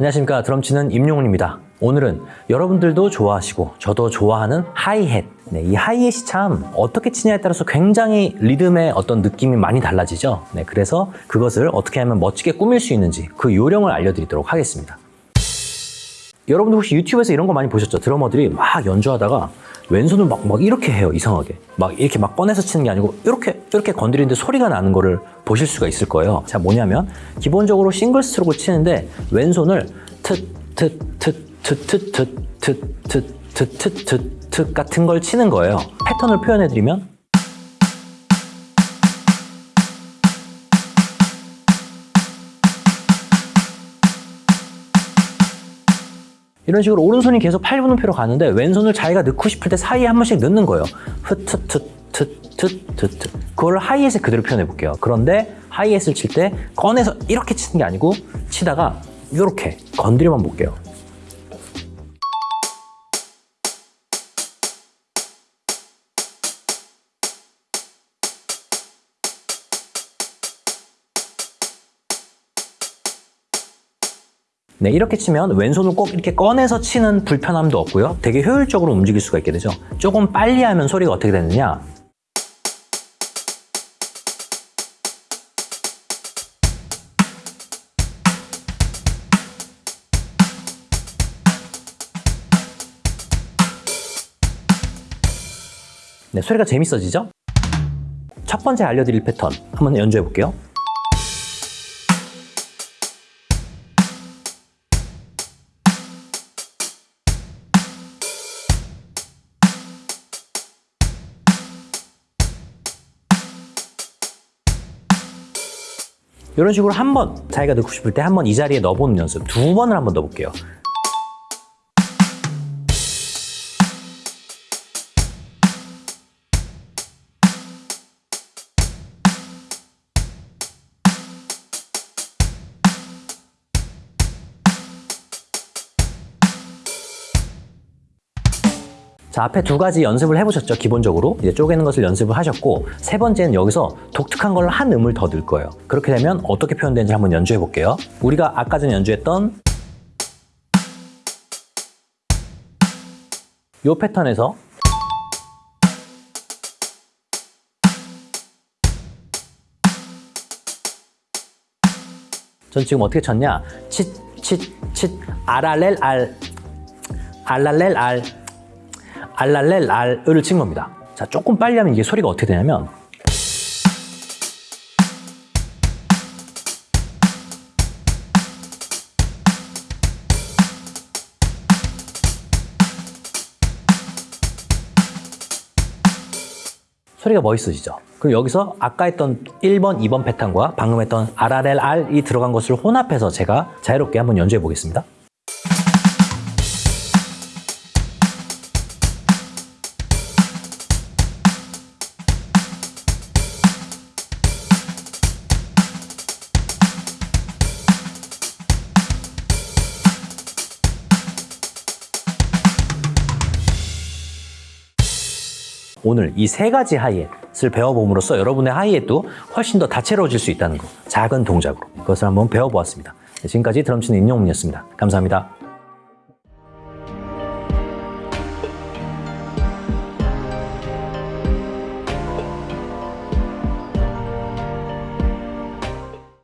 안녕하십니까. 드럼치는 임용훈입니다. 오늘은 여러분들도 좋아하시고 저도 좋아하는 하이햇. 네, 이 하이햇이 참 어떻게 치냐에 따라서 굉장히 리듬의 어떤 느낌이 많이 달라지죠. 네, 그래서 그것을 어떻게 하면 멋지게 꾸밀 수 있는지 그 요령을 알려드리도록 하겠습니다. 여러분들 혹시 유튜브에서 이런 거 많이 보셨죠? 드러머들이 막 연주하다가 왼손을 막, 막 이렇게 해요 이상하게 막 이렇게 막 꺼내서 치는 게 아니고 이렇게 이렇게 건드리는데 소리가 나는 거를 보실 수가 있을 거예요 자 뭐냐면 기본적으로 싱글 스트로크를 치는데 왼손을 트트트트트트트트트트트 같은 걸 치는 거예요 패턴을 표현해드리면 이런 식으로 오른손이 계속 8분음표로 가는데 왼손을 자기가 넣고 싶을 때 사이에 한 번씩 넣는 거예요. 흐트트트트트트 그걸 하이햇에 그대로 표현해 볼게요. 그런데 하이햇을 칠 때 꺼내서 이렇게 치는 게 아니고 치다가 이렇게 건드려만 볼게요. 네, 이렇게 치면 왼손을 꼭 이렇게 꺼내서 치는 불편함도 없고요. 되게 효율적으로 움직일 수가 있게 되죠. 조금 빨리 하면 소리가 어떻게 되느냐. 네, 소리가 재밌어지죠? 첫 번째 알려드릴 패턴 한번 연주해 볼게요. 이런 식으로 한 번 자기가 넣고 싶을 때 한 번 이 자리에 넣어보는 연습 두 번을 한 번 넣어볼게요. 자, 앞에 두 가지 연습을 해보셨죠, 기본적으로. 이제 쪼개는 것을 연습을 하셨고, 세 번째는 여기서 독특한 걸로 한 음을 더 넣을 거예요. 그렇게 되면 어떻게 표현되는지 한번 연주해 볼게요. 우리가 아까 전에 연주했던 이 패턴에서 전 지금 어떻게 쳤냐? 칫, 칫, 칫, 아랄렐 알, 알랄렐 알, 알랄렐 알을 친 겁니다. 자, 조금 빨리 하면 이게 소리가 어떻게 되냐면 소리가 멋있어지죠. 그럼 여기서 아까 했던 1번, 2번 패턴과 방금 했던 RRLR이 들어간 것을 혼합해서 제가 자유롭게 한번 연주해 보겠습니다. 오늘 이 세 가지 하이햇을 배워봄으로써 여러분의 하이햇도 훨씬 더 다채로워질 수 있다는 거 작은 동작으로 그것을 한번 배워보았습니다. 네, 지금까지 드럼치는 임영웅이었습니다. 감사합니다.